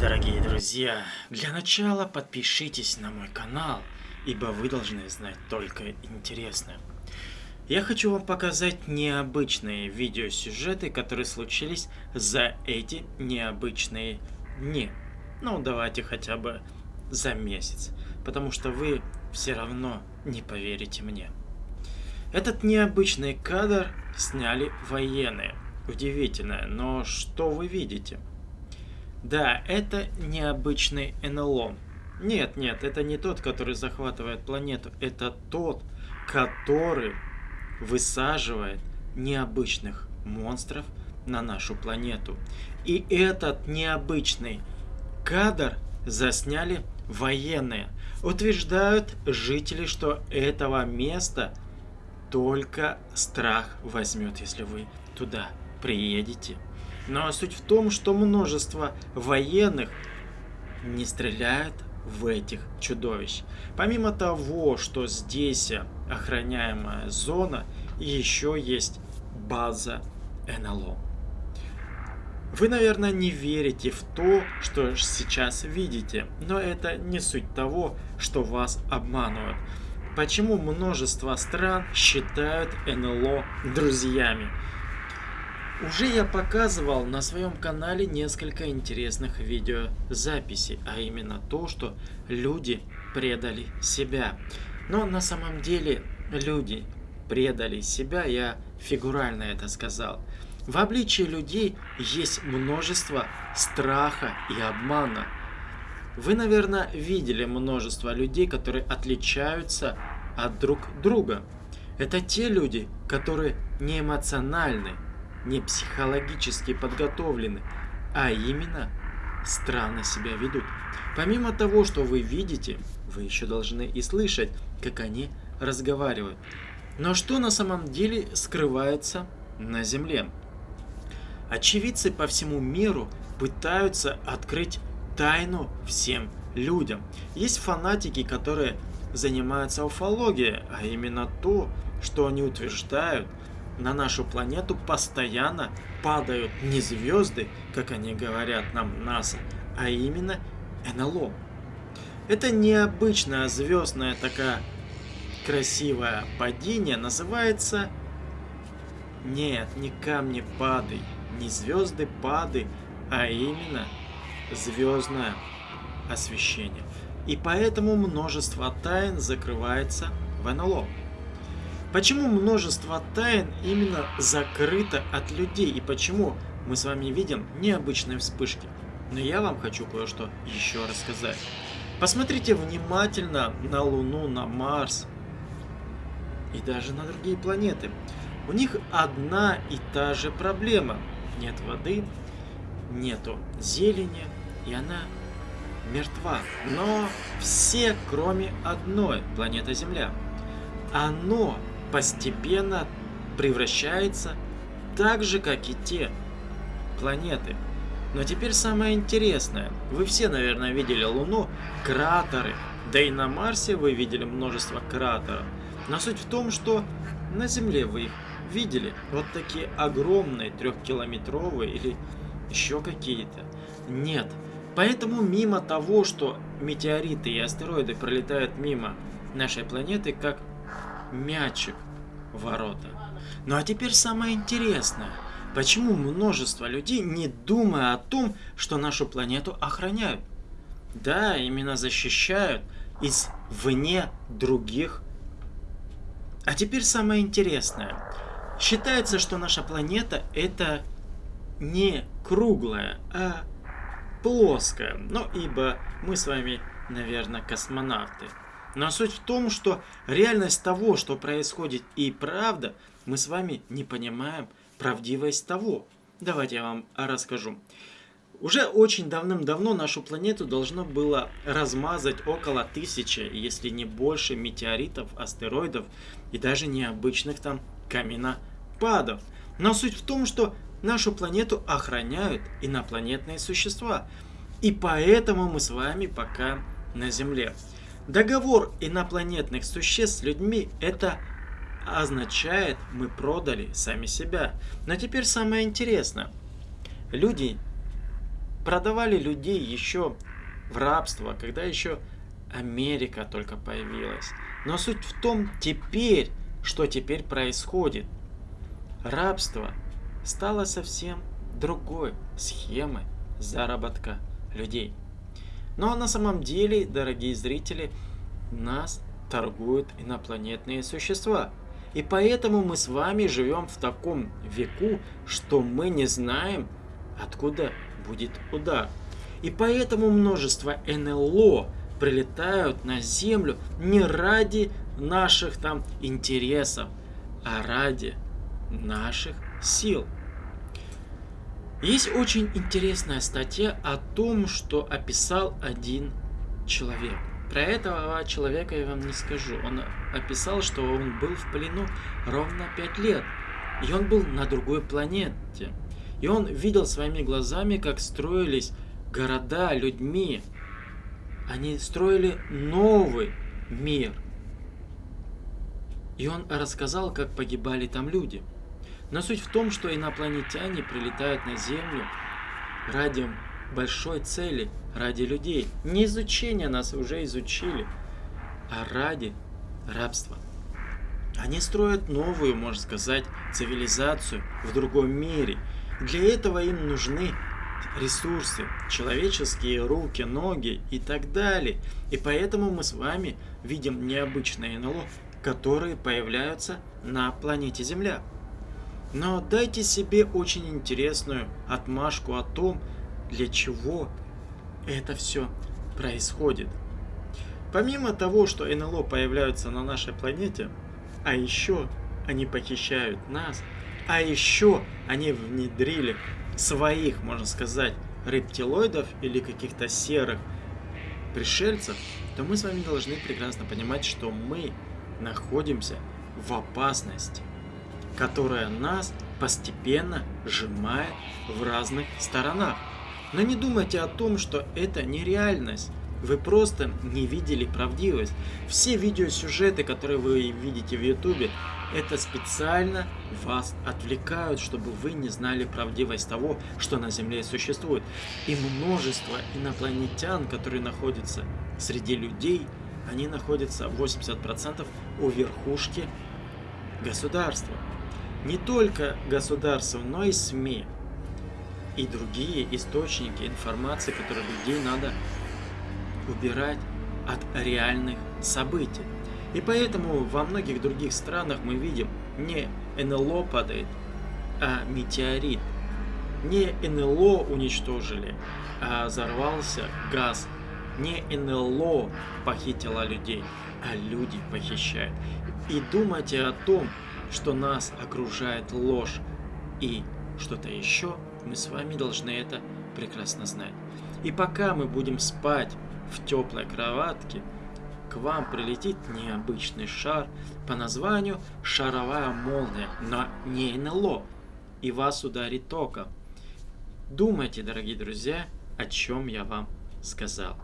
дорогие друзья! Для начала подпишитесь на мой канал, ибо вы должны знать только интересное. Я хочу вам показать необычные видеосюжеты, которые случились за эти необычные дни. Ну, давайте хотя бы за месяц, потому что вы все равно не поверите мне. Этот необычный кадр сняли военные. Удивительно, но что вы видите? Да, это необычный НЛО. Нет, нет, это не тот, который захватывает планету. Это тот, который высаживает необычных монстров на нашу планету. И этот необычный кадр засняли военные. Утверждают жители, что этого места только страх возьмет, если вы туда приедете. Но суть в том, что множество военных не стреляют в этих чудовищ. Помимо того, что здесь охраняемая зона, еще есть база НЛО. Вы, наверное, не верите в то, что сейчас видите, но это не суть того, что вас обманывают. Почему множество стран считают НЛО друзьями? Уже я показывал на своем канале несколько интересных видеозаписей, а именно то, что люди предали себя. Но на самом деле люди предали себя, я фигурально это сказал. В обличии людей есть множество страха и обмана. Вы, наверное, видели множество людей, которые отличаются от друг друга. Это те люди, которые не эмоциональны, не психологически подготовлены, а именно странно себя ведут. Помимо того, что вы видите, вы еще должны и слышать, как они разговаривают. Но что на самом деле скрывается на Земле? Очевидцы по всему миру пытаются открыть тайну всем людям. Есть фанатики, которые занимаются уфологией, а именно то, что они утверждают, на нашу планету постоянно падают не звезды, как они говорят нам НАСА, а именно НЛО. Это необычное звездное такая красивое падение называется... Нет, не камни пады, не звезды пады, а именно звездное освещение. И поэтому множество тайн закрывается в НЛО. Почему множество тайн именно закрыто от людей и почему мы с вами видим необычные вспышки? Но я вам хочу кое-что еще рассказать. Посмотрите внимательно на Луну, на Марс и даже на другие планеты. У них одна и та же проблема. Нет воды, нету зелени, и она мертва. Но все, кроме одной, планета Земля. Оно постепенно превращается так же, как и те планеты. Но теперь самое интересное. Вы все, наверное, видели Луну, кратеры. Да и на Марсе вы видели множество кратеров. Но суть в том, что на Земле вы их видели. Вот такие огромные, трехкилометровые или еще какие-то. Нет. Поэтому мимо того, что метеориты и астероиды пролетают мимо нашей планеты, как мячик в ворота. Ну а теперь самое интересное. Почему множество людей не думая о том, что нашу планету охраняют? Да, именно защищают из вне других. А теперь самое интересное. Считается, что наша планета это не круглая, а плоская. Ну, ибо мы с вами, наверное, космонавты. Но суть в том, что реальность того, что происходит и правда, мы с вами не понимаем правдивость того. Давайте я вам расскажу. Уже очень давным-давно нашу планету должно было размазать около тысячи, если не больше, метеоритов, астероидов и даже необычных там каменопадов. Но суть в том, что нашу планету охраняют инопланетные существа. И поэтому мы с вами пока на Земле. Договор инопланетных существ с людьми это означает, мы продали сами себя. Но теперь самое интересное. Люди продавали людей еще в рабство, когда еще Америка только появилась. Но суть в том теперь, что теперь происходит. Рабство стало совсем другой схемой заработка людей. Но на самом деле, дорогие зрители, нас торгуют инопланетные существа. И поэтому мы с вами живем в таком веку, что мы не знаем, откуда будет удар. И поэтому множество НЛО прилетают на Землю не ради наших там интересов, а ради наших сил. Есть очень интересная статья о том, что описал один человек. Про этого человека я вам не скажу. Он описал, что он был в плену ровно 5 лет. И он был на другой планете. И он видел своими глазами, как строились города людьми. Они строили новый мир. И он рассказал, как погибали там люди. Но суть в том, что инопланетяне прилетают на Землю ради большой цели, ради людей. Не изучения нас уже изучили, а ради рабства. Они строят новую, можно сказать, цивилизацию в другом мире. Для этого им нужны ресурсы, человеческие руки, ноги и так далее. И поэтому мы с вами видим необычные НЛО, которые появляются на планете Земля. Но дайте себе очень интересную отмашку о том, для чего это все происходит. Помимо того, что НЛО появляются на нашей планете, а еще они похищают нас, а еще они внедрили своих, можно сказать, рептилоидов или каких-то серых пришельцев, то мы с вами должны прекрасно понимать, что мы находимся в опасности которая нас постепенно сжимает в разных сторонах. Но не думайте о том, что это нереальность. Вы просто не видели правдивость. Все видеосюжеты, которые вы видите в ютубе, это специально вас отвлекают, чтобы вы не знали правдивость того, что на Земле существует. И множество инопланетян, которые находятся среди людей, они находятся 80% у верхушки государства не только государство, но и СМИ и другие источники информации, которые людей надо убирать от реальных событий. И поэтому во многих других странах мы видим не НЛО падает, а метеорит. Не НЛО уничтожили, а взорвался газ. Не НЛО похитила людей, а люди похищают. И думайте о том, что нас окружает ложь и что-то еще, мы с вами должны это прекрасно знать. И пока мы будем спать в теплой кроватке, к вам прилетит необычный шар по названию шаровая молния, но не НЛО, и вас ударит током. Думайте, дорогие друзья, о чем я вам сказал.